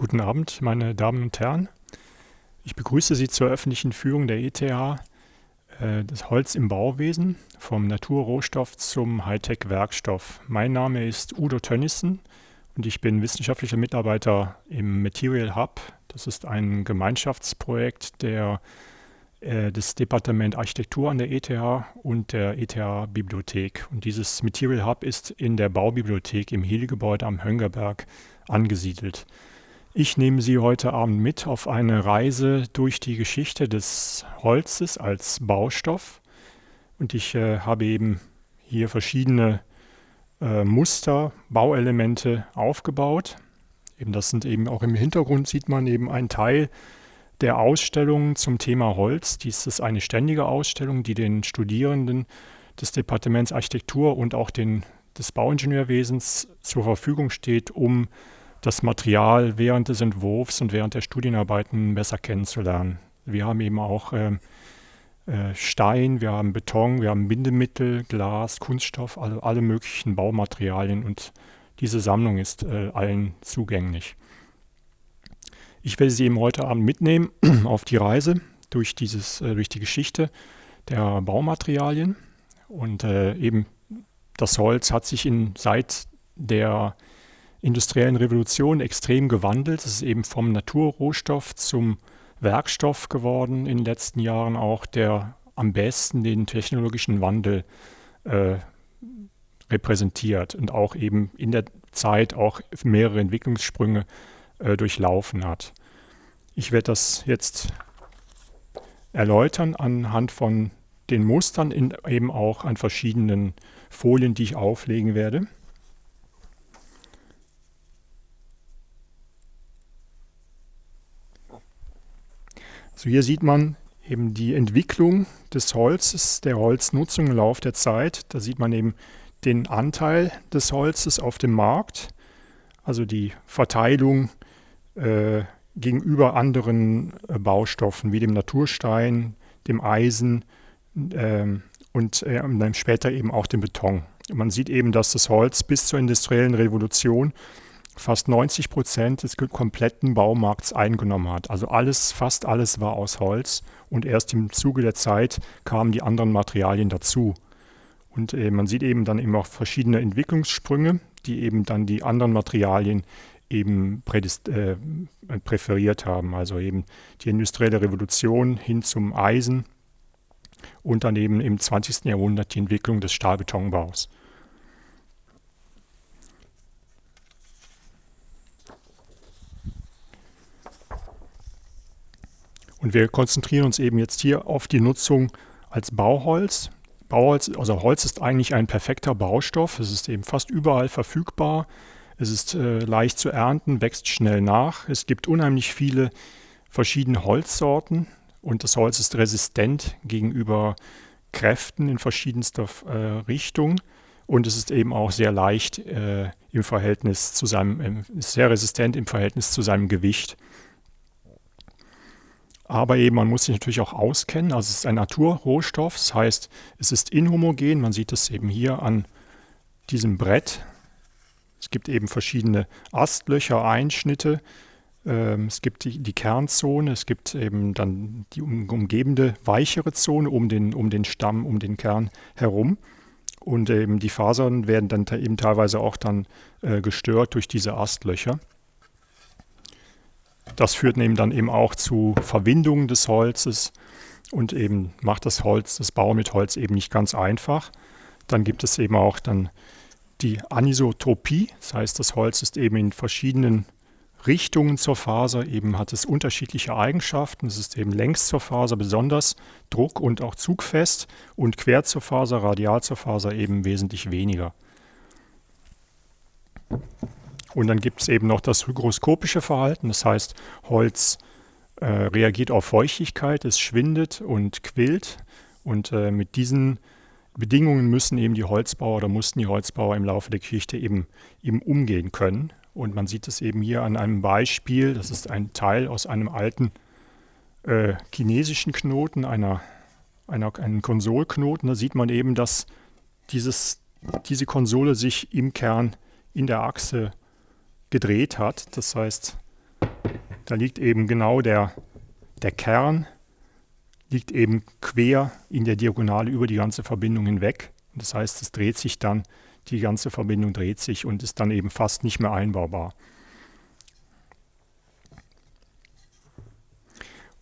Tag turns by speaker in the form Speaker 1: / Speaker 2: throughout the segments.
Speaker 1: Guten Abend, meine Damen und Herren. Ich begrüße Sie zur öffentlichen Führung der ETH, äh, das Holz im Bauwesen, vom Naturrohstoff zum Hightech-Werkstoff. Mein Name ist Udo Tönnissen und ich bin wissenschaftlicher Mitarbeiter im Material Hub. Das ist ein Gemeinschaftsprojekt der, äh, des Departement Architektur an der ETH und der ETH-Bibliothek. Und dieses Material Hub ist in der Baubibliothek im Heli-Gebäude am Höngerberg angesiedelt. Ich nehme Sie heute Abend mit auf eine Reise durch die Geschichte des Holzes als Baustoff. Und ich äh, habe eben hier verschiedene äh, Muster, Bauelemente aufgebaut. Eben das sind eben auch im Hintergrund sieht man eben einen Teil der Ausstellung zum Thema Holz. Dies ist eine ständige Ausstellung, die den Studierenden des Departements Architektur und auch den, des Bauingenieurwesens zur Verfügung steht, um das Material während des Entwurfs und während der Studienarbeiten besser kennenzulernen. Wir haben eben auch äh, äh, Stein, wir haben Beton, wir haben Bindemittel, Glas, Kunststoff, alle, alle möglichen Baumaterialien und diese Sammlung ist äh, allen zugänglich. Ich werde Sie eben heute Abend mitnehmen auf die Reise durch, dieses, äh, durch die Geschichte der Baumaterialien und eben das Holz hat sich in, seit der industriellen Revolution extrem gewandelt. Es ist eben vom Naturrohstoff zum Werkstoff geworden in den letzten Jahren auch, der am besten den technologischen Wandel äh, repräsentiert und auch eben in der Zeit auch mehrere Entwicklungssprünge äh, durchlaufen hat. Ich werde das jetzt erläutern anhand von den Mustern, in, eben auch an verschiedenen Folien, die ich auflegen werde. So hier sieht man eben die Entwicklung des Holzes, der Holznutzung im Laufe der Zeit. Da sieht man eben den Anteil des Holzes auf dem Markt, also die Verteilung äh, gegenüber anderen äh, Baustoffen wie dem Naturstein, dem Eisen äh, und dann später eben auch dem Beton. Man sieht eben, dass das Holz bis zur industriellen Revolution fast 90 Prozent des kompletten Baumarkts eingenommen hat. Also alles, fast alles war aus Holz und erst im Zuge der Zeit kamen die anderen Materialien dazu. Und äh, man sieht eben dann eben auch verschiedene Entwicklungssprünge, die eben dann die anderen Materialien eben äh, präferiert haben. Also eben die industrielle Revolution hin zum Eisen und dann eben im 20. Jahrhundert die Entwicklung des Stahlbetonbaus. Und wir konzentrieren uns eben jetzt hier auf die Nutzung als Bauholz. Bauholz, also Holz ist eigentlich ein perfekter Baustoff. Es ist eben fast überall verfügbar. Es ist äh, leicht zu ernten, wächst schnell nach. Es gibt unheimlich viele verschiedene Holzsorten und das Holz ist resistent gegenüber Kräften in verschiedenster äh, Richtung. Und es ist eben auch sehr leicht äh, im Verhältnis zu seinem, äh, sehr resistent im Verhältnis zu seinem Gewicht. Aber eben, man muss sich natürlich auch auskennen. Also es ist ein Naturrohstoff, das heißt, es ist inhomogen. Man sieht es eben hier an diesem Brett. Es gibt eben verschiedene Astlöcher, Einschnitte. Ähm, es gibt die, die, Kernzone, es gibt eben dann die umgebende weichere Zone um den, um den Stamm, um den Kern herum. Und eben die Fasern werden dann eben teilweise auch dann äh, gestört durch diese Astlöcher. Das führt eben dann eben auch zu Verwindungen des Holzes und eben macht das Holz, das Bau mit Holz eben nicht ganz einfach. Dann gibt es eben auch dann die Anisotropie, das heißt, das Holz ist eben in verschiedenen Richtungen zur Faser, eben hat es unterschiedliche Eigenschaften. Es ist eben längs zur Faser besonders druck- und auch zugfest und quer zur Faser, radial zur Faser eben wesentlich weniger. Und dann gibt es eben noch das hygroskopische Verhalten, das heißt, Holz äh, reagiert auf Feuchtigkeit, es schwindet und quillt. Und äh, mit diesen Bedingungen müssen eben die Holzbauer oder mussten die Holzbauer im Laufe der Geschichte eben, eben umgehen können. Und man sieht es eben hier an einem Beispiel, das ist ein Teil aus einem alten äh, chinesischen Knoten, einer, einer, einen Konsolknoten. Da sieht man eben, dass dieses, diese Konsole sich im Kern in der Achse gedreht hat. Das heißt, da liegt eben genau der, der Kern, liegt eben quer in der Diagonale über die ganze Verbindung hinweg. Das heißt, es dreht sich dann, die ganze Verbindung dreht sich und ist dann eben fast nicht mehr einbaubar.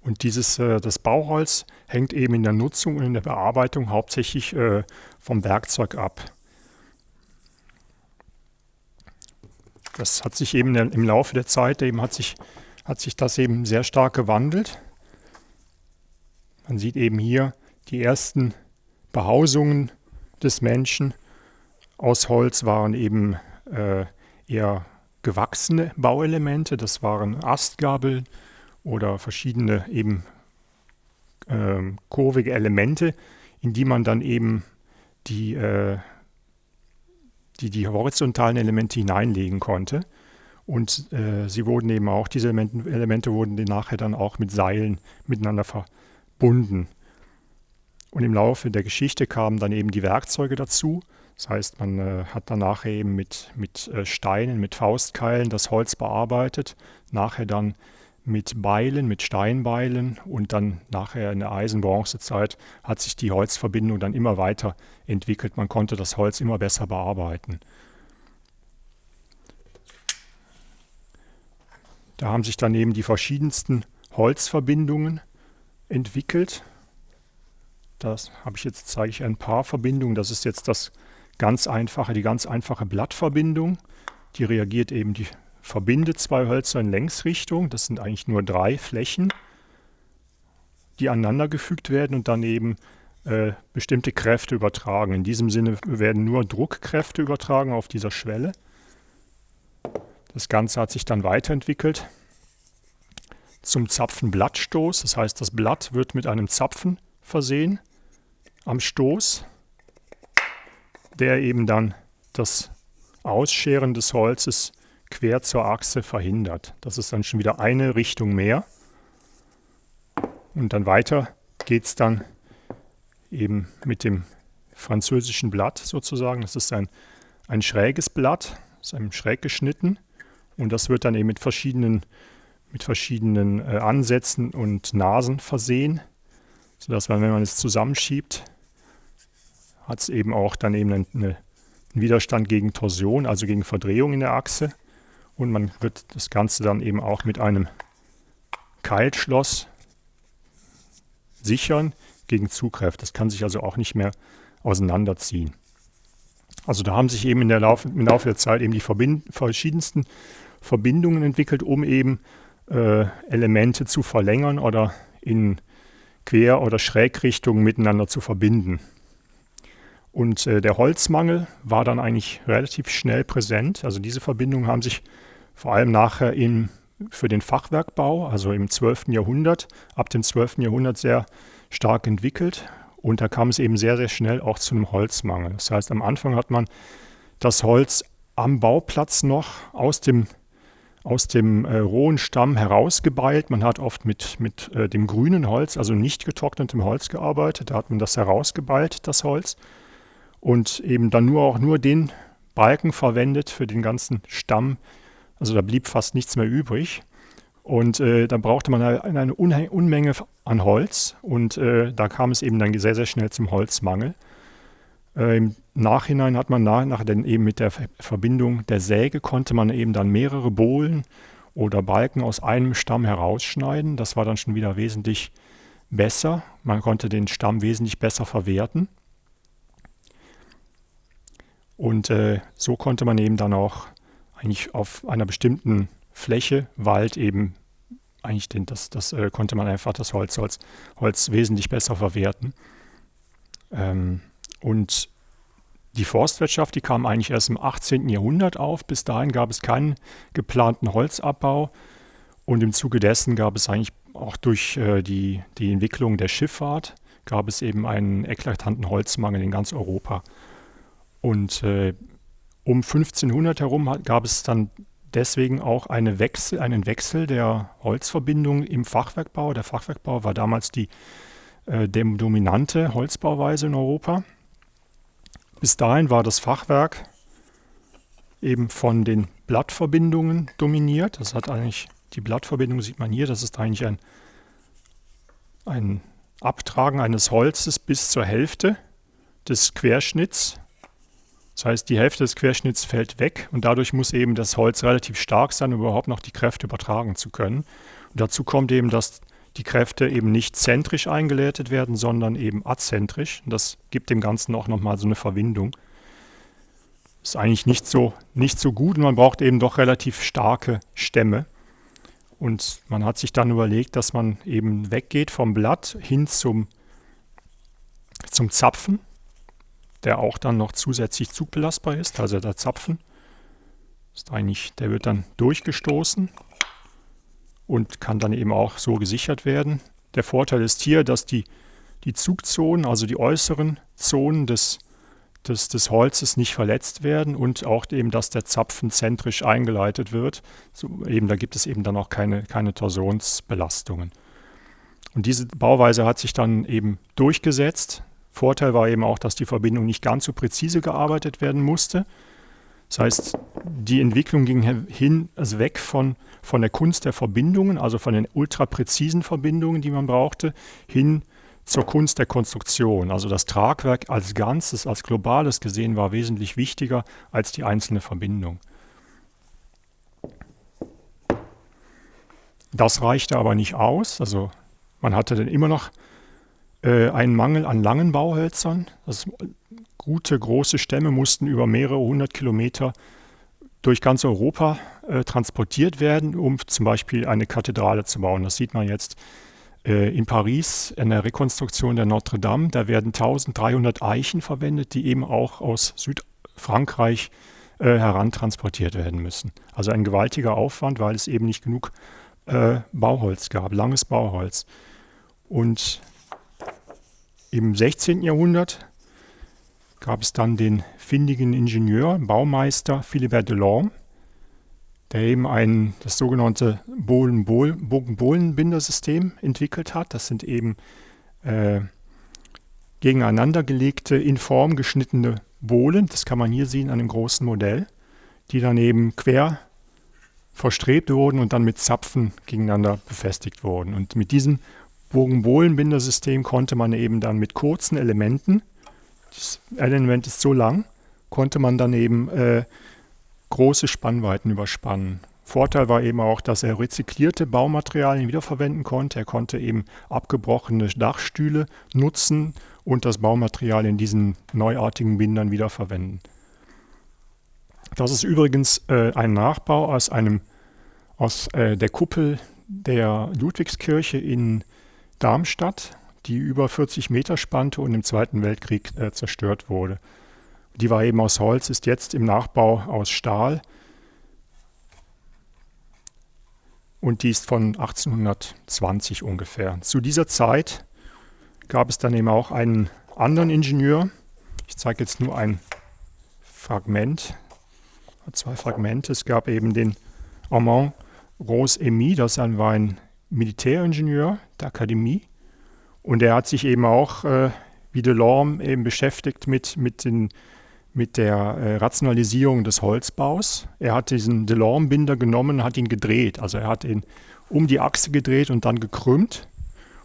Speaker 1: Und dieses, äh, das Bauholz hängt eben in der Nutzung und in der Bearbeitung hauptsächlich äh, vom Werkzeug ab. Das hat sich eben im Laufe der Zeit eben hat sich, hat sich das eben sehr stark gewandelt. Man sieht eben hier die ersten Behausungen des Menschen aus Holz waren eben äh, eher gewachsene Bauelemente. Das waren Astgabeln oder verschiedene eben äh, kurvige Elemente, in die man dann eben die, äh, die, die horizontalen Elemente hineinlegen konnte. Und äh, sie wurden eben auch, diese Elemente, Elemente wurden nachher dann auch mit Seilen miteinander verbunden. Und im Laufe der Geschichte kamen dann eben die Werkzeuge dazu. Das heißt, man äh, hat dann nachher eben mit, mit äh, Steinen, mit Faustkeilen das Holz bearbeitet, nachher dann mit Beilen, mit Steinbeilen und dann nachher in der Eisen-Bronze-Zeit hat sich die Holzverbindung dann immer weiter entwickelt. Man konnte das Holz immer besser bearbeiten. Da haben sich dann eben die verschiedensten Holzverbindungen entwickelt. Das habe ich jetzt, zeige ich ein paar Verbindungen. Das ist jetzt das ganz einfache, die ganz einfache Blattverbindung. Die reagiert eben, die verbindet zwei Hölzer in Längsrichtung. Das sind eigentlich nur drei Flächen, die aneinandergefügt werden und dann eben äh, bestimmte Kräfte übertragen. In diesem Sinne werden nur Druckkräfte übertragen auf dieser Schwelle. Das Ganze hat sich dann weiterentwickelt zum Zapfenblattstoß. Das heißt, das Blatt wird mit einem Zapfen versehen am Stoß, der eben dann das Ausscheren des Holzes quer zur Achse verhindert. Das ist dann schon wieder eine Richtung mehr. Und dann weiter geht es dann eben mit dem französischen Blatt sozusagen. Das ist ein, ein schräges Blatt, ist einem schräg geschnitten. Und das wird dann eben mit verschiedenen, mit verschiedenen äh, Ansätzen und Nasen versehen, sodass man, wenn man es zusammenschiebt, hat es eben auch dann eben eine, einen Widerstand gegen Torsion, also gegen Verdrehung in der Achse. Und man wird das Ganze dann eben auch mit einem Keilschloss sichern gegen Zugkräfte. Das kann sich also auch nicht mehr auseinanderziehen. Also da haben sich eben in der Lauf, im Laufe der Zeit eben die Verbind verschiedensten Verbindungen entwickelt, um eben äh, Elemente zu verlängern oder in Quer- oder Schrägrichtungen miteinander zu verbinden. Und äh, der Holzmangel war dann eigentlich relativ schnell präsent. Also diese Verbindungen haben sich vor allem nachher im, für den Fachwerkbau, also im 12. Jahrhundert, ab dem 12. Jahrhundert sehr stark entwickelt. Und da kam es eben sehr, sehr schnell auch zu einem Holzmangel. Das heißt, am Anfang hat man das Holz am Bauplatz noch aus dem, aus dem äh, rohen Stamm herausgebeilt. Man hat oft mit, mit äh, dem grünen Holz, also nicht getrocknetem Holz gearbeitet. Da hat man das herausgebeilt, das Holz und eben dann nur auch nur den Balken verwendet für den ganzen Stamm. Also da blieb fast nichts mehr übrig. Und äh, da brauchte man eine, eine Unmenge an Holz und äh, da kam es eben dann sehr, sehr schnell zum Holzmangel. Äh, Im Nachhinein hat man nach, nach denn eben mit der Verbindung der Säge konnte man eben dann mehrere Bohlen oder Balken aus einem Stamm herausschneiden. Das war dann schon wieder wesentlich besser. Man konnte den Stamm wesentlich besser verwerten. Und äh, so konnte man eben dann auch eigentlich auf einer bestimmten Fläche, Wald eben, eigentlich den, das, das äh, konnte man einfach das Holz, Holz, Holz wesentlich besser verwerten. Ähm, und die Forstwirtschaft, die kam eigentlich erst im 18. Jahrhundert auf. Bis dahin gab es keinen geplanten Holzabbau. Und im Zuge dessen gab es eigentlich auch durch äh, die, die Entwicklung der Schifffahrt, gab es eben einen eklatanten Holzmangel in ganz Europa. Und äh, um 1500 herum gab es dann deswegen auch eine Wechsel, einen Wechsel der Holzverbindung im Fachwerkbau. Der Fachwerkbau war damals die äh, dominante Holzbauweise in Europa. Bis dahin war das Fachwerk eben von den Blattverbindungen dominiert. Das hat eigentlich Die Blattverbindung sieht man hier, das ist eigentlich ein, ein Abtragen eines Holzes bis zur Hälfte des Querschnitts. Das heißt, die Hälfte des Querschnitts fällt weg und dadurch muss eben das Holz relativ stark sein, um überhaupt noch die Kräfte übertragen zu können. Und dazu kommt eben, dass die Kräfte eben nicht zentrisch eingeleitet werden, sondern eben azentrisch. Und das gibt dem Ganzen auch nochmal so eine Verwindung. Ist eigentlich nicht so, nicht so gut und man braucht eben doch relativ starke Stämme. Und man hat sich dann überlegt, dass man eben weggeht vom Blatt hin zum, zum Zapfen, der auch dann noch zusätzlich zugbelastbar ist, also der Zapfen. Ist eigentlich, der wird dann durchgestoßen und kann dann eben auch so gesichert werden. Der Vorteil ist hier, dass die, die Zugzonen, also die äußeren Zonen des, des, des Holzes nicht verletzt werden und auch eben, dass der Zapfen zentrisch eingeleitet wird. So eben, da gibt es eben dann auch keine, keine Torsionsbelastungen. Und diese Bauweise hat sich dann eben durchgesetzt. Vorteil war eben auch, dass die Verbindung nicht ganz so präzise gearbeitet werden musste. Das heißt, die Entwicklung ging hin, also weg von, von der Kunst der Verbindungen, also von den ultrapräzisen Verbindungen, die man brauchte, hin zur Kunst der Konstruktion. Also das Tragwerk als Ganzes, als globales gesehen, war wesentlich wichtiger als die einzelne Verbindung. Das reichte aber nicht aus. Also man hatte dann immer noch äh, einen Mangel an langen Bauhölzern. Das gute, große Stämme mussten über mehrere hundert Kilometer durch ganz Europa äh, transportiert werden, um zum Beispiel eine Kathedrale zu bauen. Das sieht man jetzt äh, in Paris in der Rekonstruktion der Notre Dame. Da werden 1300 Eichen verwendet, die eben auch aus Südfrankreich äh, herantransportiert werden müssen. Also ein gewaltiger Aufwand, weil es eben nicht genug äh, Bauholz gab, langes Bauholz. Und im 16. Jahrhundert gab es dann den findigen Ingenieur, Baumeister Philibert Delorme, der eben ein, das sogenannte Bogen-Bohlen-Bindersystem entwickelt hat. Das sind eben äh, gegeneinander gelegte, in Form geschnittene Bohlen, das kann man hier sehen an dem großen Modell, die dann eben quer verstrebt wurden und dann mit Zapfen gegeneinander befestigt wurden. Und mit diesem Bogen-Bohlen-Bindersystem konnte man eben dann mit kurzen Elementen das Element ist so lang, konnte man dann eben äh, große Spannweiten überspannen. Vorteil war eben auch, dass er rezyklierte Baumaterialien wiederverwenden konnte. Er konnte eben abgebrochene Dachstühle nutzen und das Baumaterial in diesen neuartigen Bindern wiederverwenden. Das ist übrigens äh, ein Nachbau aus, einem, aus äh, der Kuppel der Ludwigskirche in Darmstadt die über 40 Meter spannte und im Zweiten Weltkrieg äh, zerstört wurde. Die war eben aus Holz, ist jetzt im Nachbau aus Stahl und die ist von 1820 ungefähr. Zu dieser Zeit gab es dann eben auch einen anderen Ingenieur. Ich zeige jetzt nur ein Fragment, zwei Fragmente. Es gab eben den Armand Rose Emy, das war ein Militäringenieur der Akademie. Und er hat sich eben auch, äh, wie Delorme, eben beschäftigt mit, mit, den, mit der äh, Rationalisierung des Holzbaus. Er hat diesen Delorme-Binder genommen, hat ihn gedreht. Also er hat ihn um die Achse gedreht und dann gekrümmt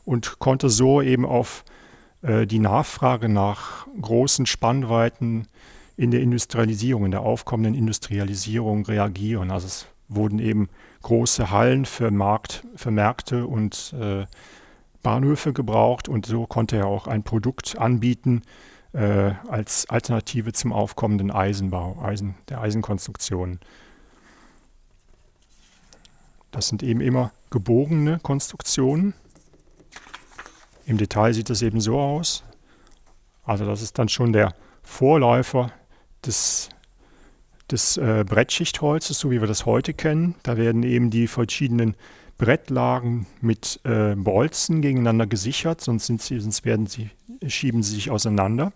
Speaker 1: und konnte so eben auf äh, die Nachfrage nach großen Spannweiten in der Industrialisierung, in der aufkommenden Industrialisierung reagieren. Also es wurden eben große Hallen für, Markt, für Märkte und äh, Bahnhöfe gebraucht und so konnte er auch ein Produkt anbieten äh, als Alternative zum aufkommenden Eisenbau, Eisen, der Eisenkonstruktion. Das sind eben immer gebogene Konstruktionen. Im Detail sieht das eben so aus. Also das ist dann schon der Vorläufer des, des äh, Brettschichtholzes, so wie wir das heute kennen. Da werden eben die verschiedenen Brettlagen mit äh, Bolzen gegeneinander gesichert, sonst, sie, sonst werden sie, schieben sie sich auseinander.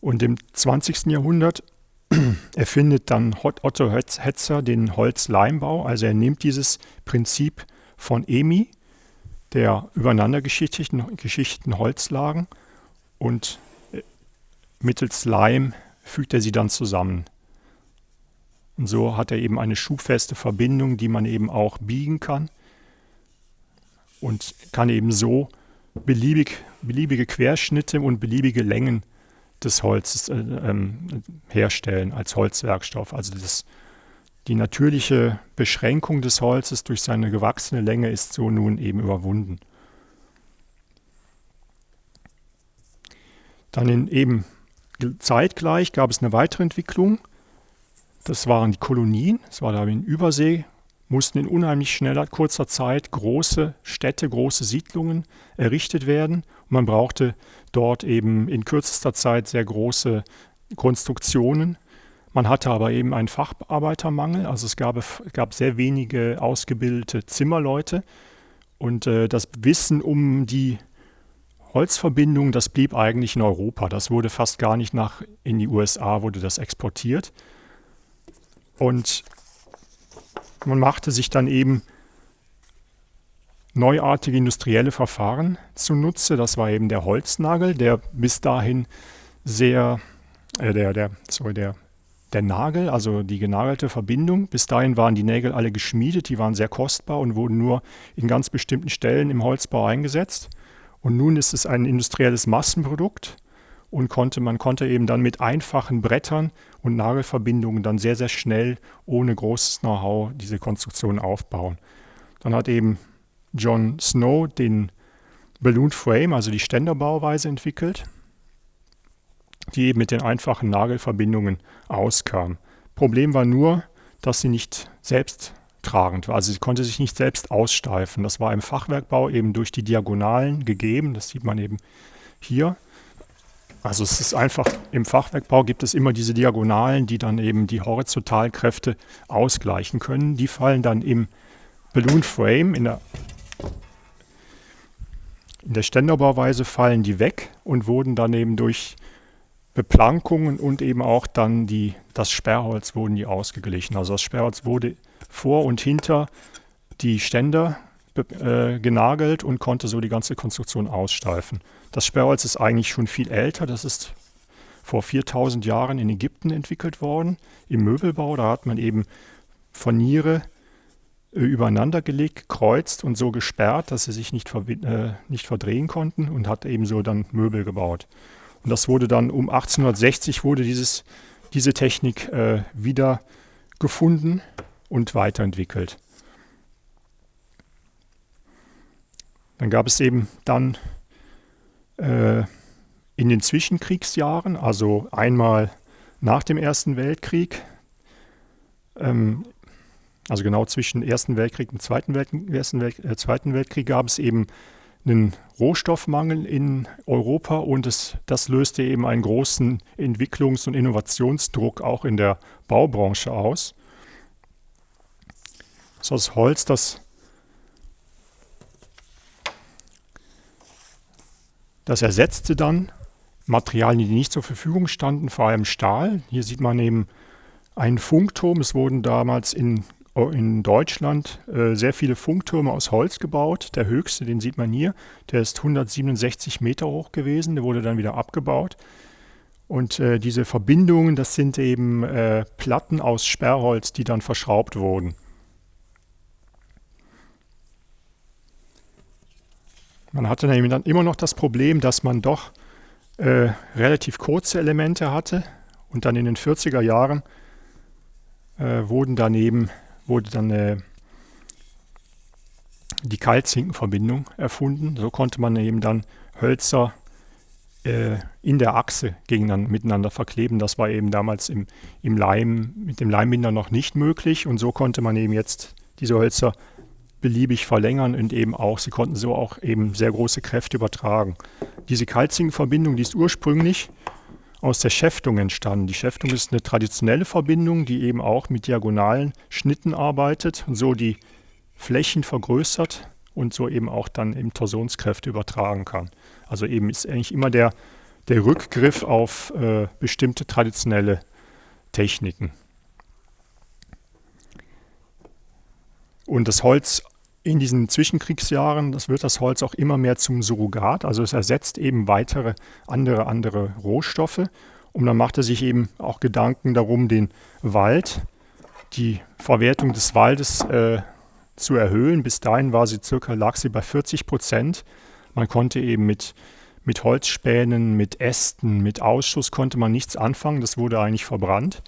Speaker 1: Und im 20. Jahrhundert erfindet dann Otto Hetzer den Holzleimbau. Also er nimmt dieses Prinzip von EMI, der übereinander geschichteten Holzlagen, und mittels Leim fügt er sie dann zusammen. Und so hat er eben eine schubfeste Verbindung, die man eben auch biegen kann und kann eben so beliebig, beliebige Querschnitte und beliebige Längen des Holzes äh, ähm, herstellen als Holzwerkstoff. Also das, die natürliche Beschränkung des Holzes durch seine gewachsene Länge ist so nun eben überwunden. Dann in eben zeitgleich gab es eine weitere Entwicklung. Das waren die Kolonien. Es war da in Übersee, mussten in unheimlich schneller, kurzer Zeit große Städte, große Siedlungen errichtet werden. Und man brauchte dort eben in kürzester Zeit sehr große Konstruktionen. Man hatte aber eben einen Facharbeitermangel, also es gab, gab sehr wenige ausgebildete Zimmerleute. Und äh, das Wissen um die Holzverbindung, das blieb eigentlich in Europa. Das wurde fast gar nicht nach in die USA, wurde das exportiert. Und man machte sich dann eben neuartige industrielle Verfahren zunutze. Das war eben der Holznagel, der bis dahin sehr, äh, der, der, sorry, der, der Nagel, also die genagelte Verbindung. Bis dahin waren die Nägel alle geschmiedet, die waren sehr kostbar und wurden nur in ganz bestimmten Stellen im Holzbau eingesetzt. Und nun ist es ein industrielles Massenprodukt und konnte, man konnte eben dann mit einfachen Brettern und Nagelverbindungen dann sehr, sehr schnell ohne großes Know-how diese Konstruktion aufbauen. Dann hat eben John Snow den Balloon Frame, also die Ständerbauweise entwickelt, die eben mit den einfachen Nagelverbindungen auskam. Problem war nur, dass sie nicht selbst tragend war. Also sie konnte sich nicht selbst aussteifen. Das war im Fachwerkbau eben durch die Diagonalen gegeben. Das sieht man eben hier. Also es ist einfach, im Fachwerkbau gibt es immer diese Diagonalen, die dann eben die Horizontalkräfte ausgleichen können. Die fallen dann im Balloon Frame, in der, in der Ständerbauweise fallen die weg und wurden dann eben durch Beplankungen und eben auch dann die, das Sperrholz wurden die ausgeglichen. Also das Sperrholz wurde vor und hinter die Ständer äh, genagelt und konnte so die ganze Konstruktion aussteifen. Das Sperrholz ist eigentlich schon viel älter. Das ist vor 4000 Jahren in Ägypten entwickelt worden, im Möbelbau. Da hat man eben Furniere äh, übereinander gelegt, gekreuzt und so gesperrt, dass sie sich nicht, äh, nicht verdrehen konnten und hat eben so dann Möbel gebaut. Und das wurde dann um 1860 wurde dieses, diese Technik äh, wieder gefunden und weiterentwickelt. Dann gab es eben dann äh, in den Zwischenkriegsjahren, also einmal nach dem Ersten Weltkrieg, ähm, also genau zwischen Ersten Weltkrieg und Zweiten, Welt, Ersten Welt, äh, Zweiten Weltkrieg gab es eben einen Rohstoffmangel in Europa und es, das löste eben einen großen Entwicklungs- und Innovationsdruck auch in der Baubranche aus. So das Holz, das, das ersetzte dann Materialien, die nicht zur Verfügung standen, vor allem Stahl. Hier sieht man eben einen Funkturm. Es wurden damals in, in Deutschland äh, sehr viele Funktürme aus Holz gebaut. Der höchste, den sieht man hier, der ist 167 Meter hoch gewesen. Der wurde dann wieder abgebaut. Und äh, diese Verbindungen, das sind eben äh, Platten aus Sperrholz, die dann verschraubt wurden. Man hatte dann immer noch das Problem, dass man doch äh, relativ kurze Elemente hatte und dann in den 40er Jahren äh, wurden daneben wurde dann äh, die Kaltzinkenverbindung erfunden. So konnte man eben dann Hölzer äh, in der Achse gegeneinander, miteinander verkleben. Das war eben damals im, im Leim, mit dem Leimbinder noch nicht möglich und so konnte man eben jetzt diese Hölzer beliebig verlängern und eben auch, sie konnten so auch eben sehr große Kräfte übertragen. Diese Kalzingenverbindung, die ist ursprünglich aus der Schäftung entstanden. Die Schäftung ist eine traditionelle Verbindung, die eben auch mit diagonalen Schnitten arbeitet und so die Flächen vergrößert und so eben auch dann eben Torsionskräfte übertragen kann. Also eben ist eigentlich immer der, der Rückgriff auf äh, bestimmte traditionelle Techniken. Und das Holz in diesen Zwischenkriegsjahren, das wird das Holz auch immer mehr zum Surrogat, also es ersetzt eben weitere andere, andere Rohstoffe Und man machte sich eben auch Gedanken darum, den Wald, die Verwertung des Waldes äh, zu erhöhen. Bis dahin war sie circa, lag sie bei 40 Prozent. Man konnte eben mit, mit Holzspänen, mit Ästen, mit Ausschuss konnte man nichts anfangen. Das wurde eigentlich verbrannt.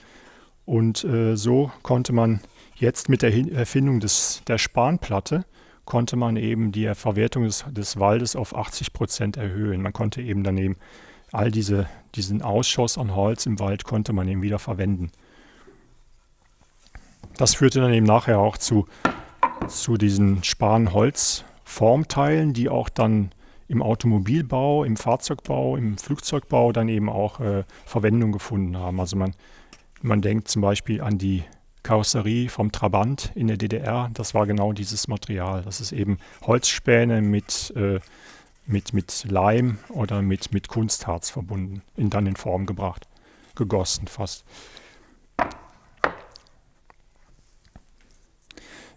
Speaker 1: Und äh, so konnte man jetzt mit der Erfindung des, der Spanplatte konnte man eben die Verwertung des, des Waldes auf 80 Prozent erhöhen. Man konnte eben daneben all diese, diesen Ausschuss an Holz im Wald konnte man eben wieder verwenden. Das führte dann eben nachher auch zu, zu diesen Spanholz-Formteilen, die auch dann im Automobilbau, im Fahrzeugbau, im Flugzeugbau dann eben auch äh, Verwendung gefunden haben. Also man, man denkt zum Beispiel an die Karosserie vom Trabant in der DDR, das war genau dieses Material. Das ist eben Holzspäne mit, äh, mit, mit Leim oder mit, mit Kunstharz verbunden, in, dann in Form gebracht, gegossen fast.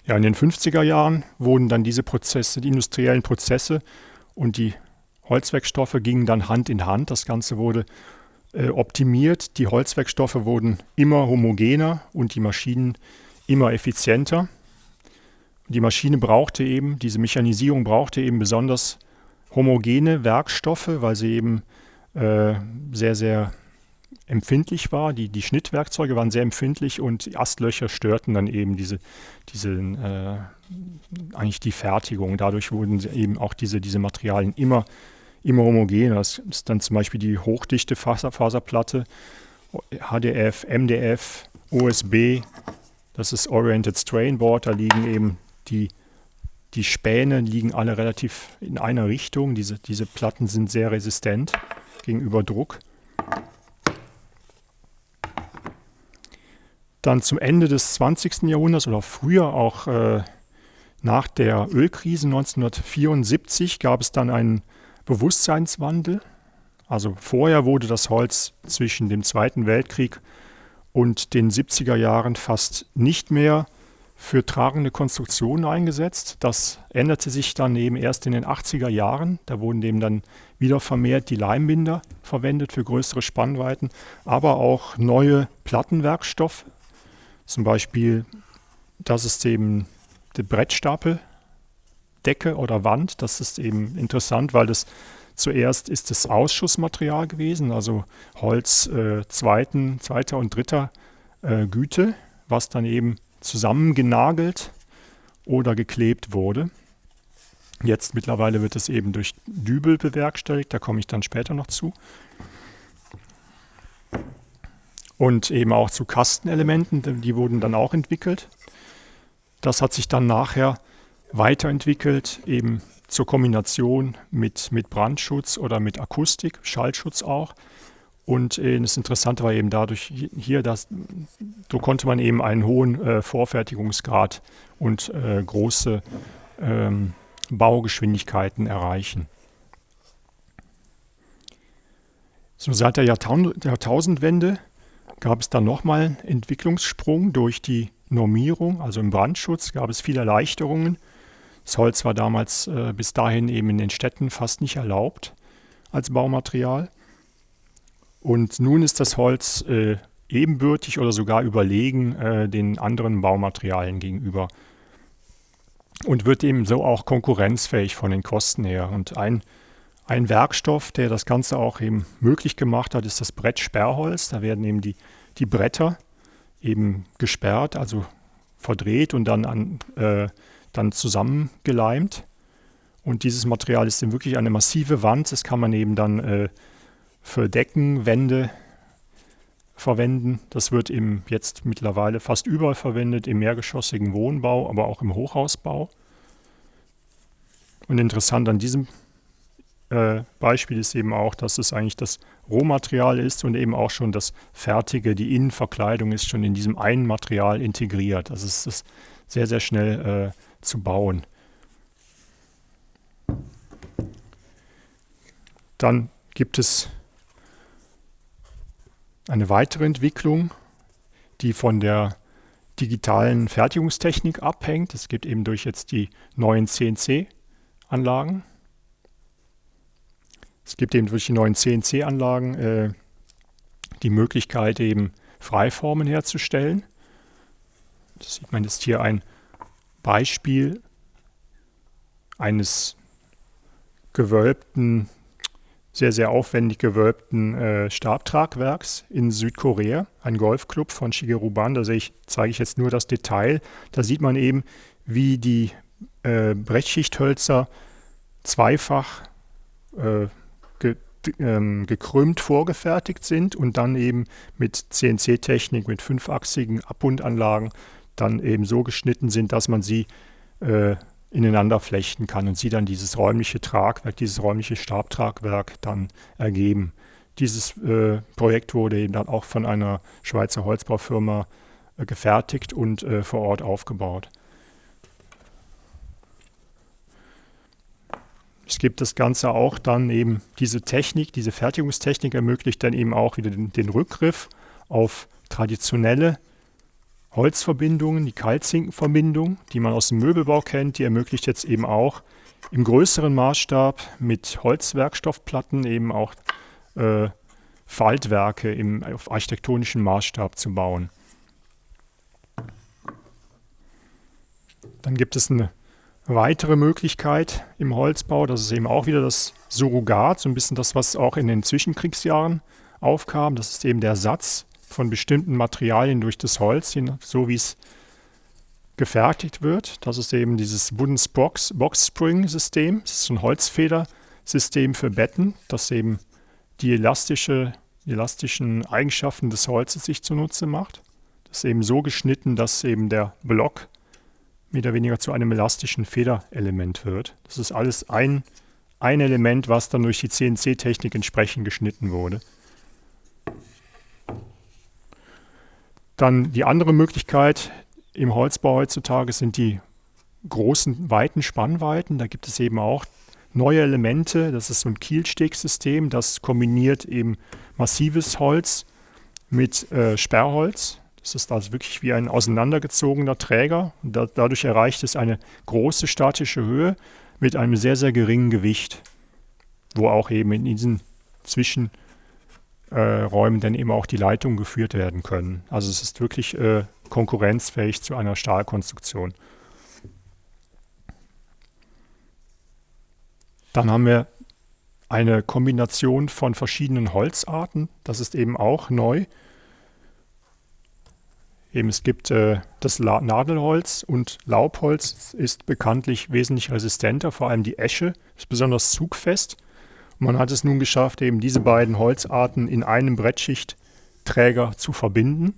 Speaker 1: Ja, in den 50er Jahren wurden dann diese Prozesse, die industriellen Prozesse und die Holzwerkstoffe gingen dann Hand in Hand. Das Ganze wurde äh, optimiert. Die Holzwerkstoffe wurden immer homogener und die Maschinen immer effizienter. Die Maschine brauchte eben, diese Mechanisierung brauchte eben besonders homogene Werkstoffe, weil sie eben äh, sehr, sehr empfindlich war. Die, die Schnittwerkzeuge waren sehr empfindlich und die Astlöcher störten dann eben diese, diese äh, eigentlich die Fertigung. Dadurch wurden eben auch diese, diese Materialien immer immer homogen. Das ist dann zum Beispiel die hochdichte Faserplatte, HDF, MDF, OSB, das ist Oriented Strain Board, da liegen eben die, die Späne liegen alle relativ in einer Richtung. Diese, diese Platten sind sehr resistent gegenüber Druck. Dann zum Ende des 20. Jahrhunderts oder früher auch äh, nach der Ölkrise 1974 gab es dann einen Bewusstseinswandel. Also vorher wurde das Holz zwischen dem Zweiten Weltkrieg und den 70er Jahren fast nicht mehr für tragende Konstruktionen eingesetzt. Das änderte sich dann eben erst in den 80er Jahren. Da wurden eben dann wieder vermehrt die Leimbinder verwendet für größere Spannweiten, aber auch neue Plattenwerkstoffe. Zum Beispiel, das ist eben der Brettstapel, Decke oder Wand. Das ist eben interessant, weil das zuerst ist es Ausschussmaterial gewesen, also Holz äh, zweiten, zweiter und dritter äh, Güte, was dann eben zusammengenagelt oder geklebt wurde. Jetzt mittlerweile wird es eben durch Dübel bewerkstelligt, da komme ich dann später noch zu. Und eben auch zu Kastenelementen, die wurden dann auch entwickelt. Das hat sich dann nachher weiterentwickelt, eben zur Kombination mit, mit Brandschutz oder mit Akustik, Schallschutz auch. Und äh, das Interessante war eben dadurch hier, dass so konnte man eben einen hohen äh, Vorfertigungsgrad und äh, große ähm, Baugeschwindigkeiten erreichen. So seit der Jahrtausend Jahrtausendwende gab es dann nochmal einen Entwicklungssprung durch die Normierung, also im Brandschutz gab es viele Erleichterungen Holz war damals äh, bis dahin eben in den Städten fast nicht erlaubt als Baumaterial. Und nun ist das Holz äh, ebenbürtig oder sogar überlegen äh, den anderen Baumaterialien gegenüber und wird eben so auch konkurrenzfähig von den Kosten her. Und ein, ein Werkstoff, der das Ganze auch eben möglich gemacht hat, ist das Brettsperrholz. Da werden eben die, die Bretter eben gesperrt, also verdreht und dann an äh, dann zusammengeleimt. Und dieses Material ist dann wirklich eine massive Wand. Das kann man eben dann äh, für Decken, Wände verwenden. Das wird eben jetzt mittlerweile fast überall verwendet, im mehrgeschossigen Wohnbau, aber auch im Hochhausbau. Und interessant an diesem äh, Beispiel ist eben auch, dass es eigentlich das Rohmaterial ist und eben auch schon das Fertige, die Innenverkleidung ist schon in diesem einen Material integriert. Also es ist sehr, sehr schnell äh, zu bauen. Dann gibt es eine weitere Entwicklung, die von der digitalen Fertigungstechnik abhängt. Es gibt eben durch jetzt die neuen CNC-Anlagen. Es gibt eben durch die neuen CNC-Anlagen äh, die Möglichkeit, eben Freiformen herzustellen. Das sieht man jetzt hier ein Beispiel eines gewölbten, sehr, sehr aufwendig gewölbten äh, Stabtragwerks in Südkorea, ein Golfclub von Shigeru Ban. Da ich, zeige ich jetzt nur das Detail. Da sieht man eben, wie die äh, Brechtschichthölzer zweifach äh, ge, ähm, gekrümmt vorgefertigt sind und dann eben mit CNC-Technik, mit fünfachsigen Abbundanlagen dann eben so geschnitten sind, dass man sie äh, ineinander flechten kann und sie dann dieses räumliche Tragwerk, dieses räumliche Stabtragwerk dann ergeben. Dieses äh, Projekt wurde eben dann auch von einer Schweizer Holzbaufirma äh, gefertigt und äh, vor Ort aufgebaut. Es gibt das Ganze auch dann eben, diese Technik, diese Fertigungstechnik ermöglicht dann eben auch wieder den, den Rückgriff auf traditionelle Holzverbindungen, die Kaltzinkenverbindung, die man aus dem Möbelbau kennt, die ermöglicht jetzt eben auch im größeren Maßstab mit Holzwerkstoffplatten eben auch äh, Faltwerke im, auf architektonischen Maßstab zu bauen. Dann gibt es eine weitere Möglichkeit im Holzbau, das ist eben auch wieder das Surrogat, so ein bisschen das, was auch in den Zwischenkriegsjahren aufkam. Das ist eben der Satz von bestimmten Materialien durch das Holz, so wie es gefertigt wird. Das ist eben dieses Wooden Box, Box Spring System. Das ist ein Holzfedersystem für Betten, das eben die, elastische, elastischen Eigenschaften des Holzes sich zunutze macht. Das ist eben so geschnitten, dass eben der Block mehr oder weniger zu einem elastischen Federelement wird. Das ist alles ein, ein Element, was dann durch die CNC-Technik entsprechend geschnitten wurde. Dann die andere Möglichkeit im Holzbau heutzutage sind die großen, weiten Spannweiten. Da gibt es eben auch neue Elemente. Das ist so ein Kielstegsystem, das kombiniert eben massives Holz mit äh, Sperrholz. Das ist also wirklich wie ein auseinandergezogener Träger. Da, dadurch erreicht es eine große statische Höhe mit einem sehr, sehr geringen Gewicht, wo auch eben in diesen Zwischenräumen äh, dann eben auch die Leitungen geführt werden können. Also es ist wirklich äh, konkurrenzfähig zu einer Stahlkonstruktion. Dann haben wir eine Kombination von verschiedenen Holzarten. Das ist eben auch neu. Eben es gibt äh, das La Nadelholz und Laubholz ist bekanntlich wesentlich resistenter, vor allem die Esche ist besonders zugfest. Man hat es nun geschafft, eben diese beiden Holzarten in einem Brettschichtträger zu verbinden.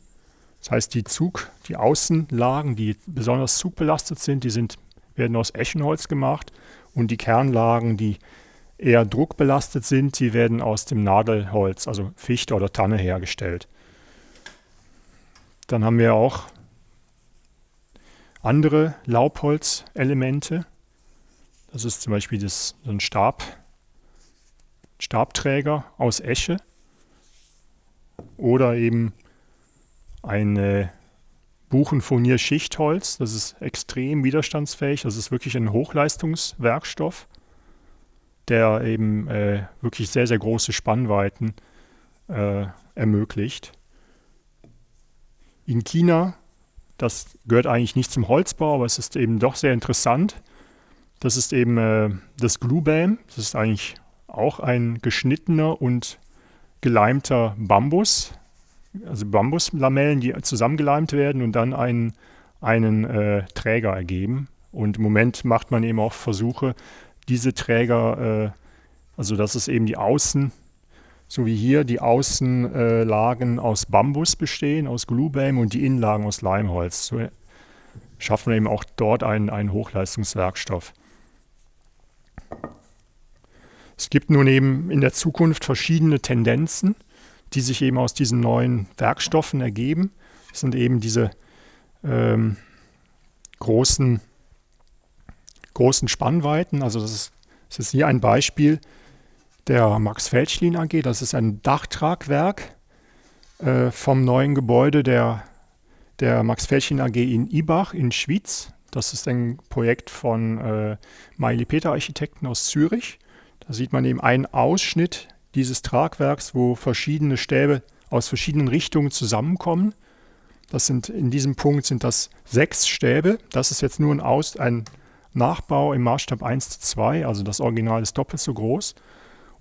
Speaker 1: Das heißt, die Zug, die Außenlagen, die besonders zugbelastet sind, die sind, werden aus Eschenholz gemacht und die Kernlagen, die eher druckbelastet sind, die werden aus dem Nadelholz, also Fichte oder Tanne hergestellt. Dann haben wir auch andere Laubholzelemente. Das ist zum Beispiel das, so ein Stab, Stabträger aus Esche oder eben ein Buchenfurnier-Schichtholz. Das ist extrem widerstandsfähig. Das ist wirklich ein Hochleistungswerkstoff, der eben äh, wirklich sehr, sehr große Spannweiten äh, ermöglicht in China. Das gehört eigentlich nicht zum Holzbau, aber es ist eben doch sehr interessant. Das ist eben äh, das Glue Das ist eigentlich auch ein geschnittener und geleimter Bambus. Also Bambuslamellen, die zusammengeleimt werden und dann einen, einen äh, Träger ergeben. Und im Moment macht man eben auch Versuche, diese Träger, äh, also dass es eben die Außen, so wie hier die Außenlagen aus Bambus bestehen, aus Gluebeam und die Innenlagen aus Leimholz. So schaffen wir eben auch dort einen, einen Hochleistungswerkstoff. Es gibt nun eben in der Zukunft verschiedene Tendenzen, die sich eben aus diesen neuen Werkstoffen ergeben. Das sind eben diese ähm, großen, großen Spannweiten. Also das ist, das ist hier ein Beispiel der Max Felschlin AG. Das ist ein Dachtragwerk äh, vom neuen Gebäude der, der Max Felschlin AG in Ibach in Schwyz. Das ist ein Projekt von äh, Maili Peter Architekten aus Zürich. Da sieht man eben einen Ausschnitt dieses Tragwerks, wo verschiedene Stäbe aus verschiedenen Richtungen zusammenkommen. Das sind in diesem Punkt sind das sechs Stäbe. Das ist jetzt nur ein, Aus, ein Nachbau im Maßstab 1 zu 2, also das Original ist doppelt so groß.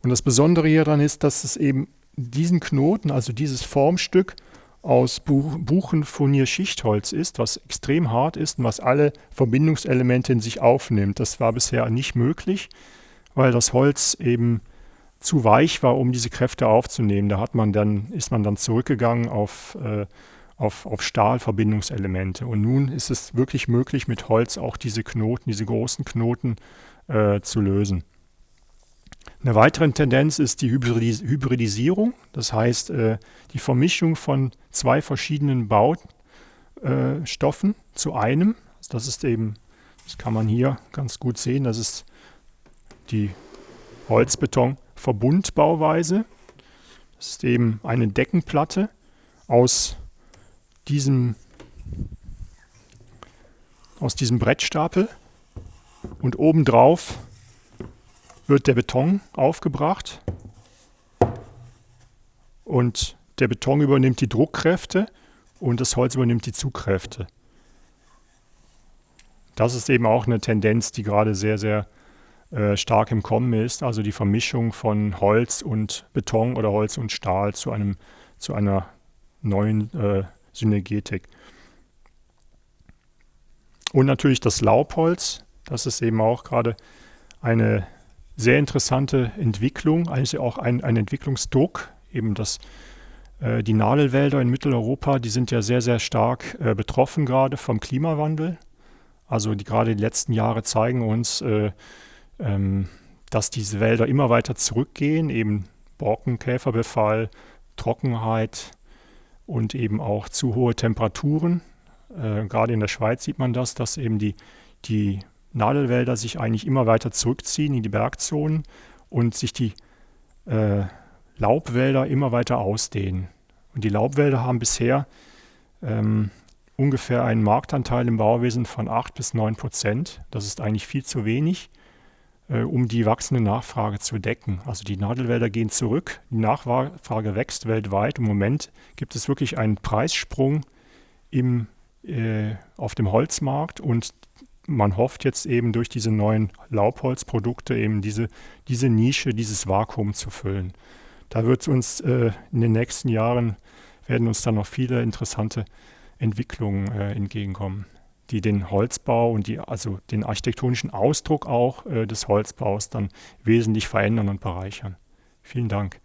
Speaker 1: Und das Besondere hieran ist, dass es eben diesen Knoten, also dieses Formstück, aus Buchenfurnier-Schichtholz ist, was extrem hart ist und was alle Verbindungselemente in sich aufnimmt. Das war bisher nicht möglich, weil das Holz eben zu weich war, um diese Kräfte aufzunehmen. Da hat man dann, ist man dann zurückgegangen auf, äh, auf, auf Stahlverbindungselemente. Und nun ist es wirklich möglich, mit Holz auch diese Knoten, diese großen Knoten äh, zu lösen. Eine weitere Tendenz ist die Hybridisierung, das heißt äh, die Vermischung von zwei verschiedenen Baustoffen äh, zu einem. Das ist eben, das kann man hier ganz gut sehen, das ist die Holzbeton-Verbundbauweise. Das ist eben eine Deckenplatte aus diesem, aus diesem Brettstapel und obendrauf wird der Beton aufgebracht und der Beton übernimmt die Druckkräfte und das Holz übernimmt die Zugkräfte. Das ist eben auch eine Tendenz, die gerade sehr, sehr äh, stark im Kommen ist, also die Vermischung von Holz und Beton oder Holz und Stahl zu, einem, zu einer neuen äh, Synergetik. Und natürlich das Laubholz, das ist eben auch gerade eine sehr interessante Entwicklung, also auch ein, ein Entwicklungsdruck, eben das äh, die Nadelwälder in Mitteleuropa, die sind ja sehr, sehr stark äh, betroffen gerade vom Klimawandel. Also die, gerade die letzten Jahre zeigen uns, äh, ähm, dass diese Wälder immer weiter zurückgehen, eben Borkenkäferbefall, Trockenheit und eben auch zu hohe Temperaturen. Äh, gerade in der Schweiz sieht man das, dass eben die, die Nadelwälder sich eigentlich immer weiter zurückziehen in die Bergzonen und sich die äh, Laubwälder immer weiter ausdehnen. Und die Laubwälder haben bisher ähm, ungefähr einen Marktanteil im Bauwesen von 8 bis 9 Prozent. Das ist eigentlich viel zu wenig, um die wachsende Nachfrage zu decken. Also die Nadelwälder gehen zurück, die Nachfrage wächst weltweit. Im Moment gibt es wirklich einen Preissprung im, äh, auf dem Holzmarkt und man hofft jetzt eben durch diese neuen Laubholzprodukte eben diese, diese Nische, dieses Vakuum zu füllen. Da wird uns äh, in den nächsten Jahren, werden uns dann noch viele interessante Entwicklungen äh, entgegenkommen, die den Holzbau und die, also den architektonischen Ausdruck auch äh, des Holzbaus dann wesentlich verändern und bereichern. Vielen Dank.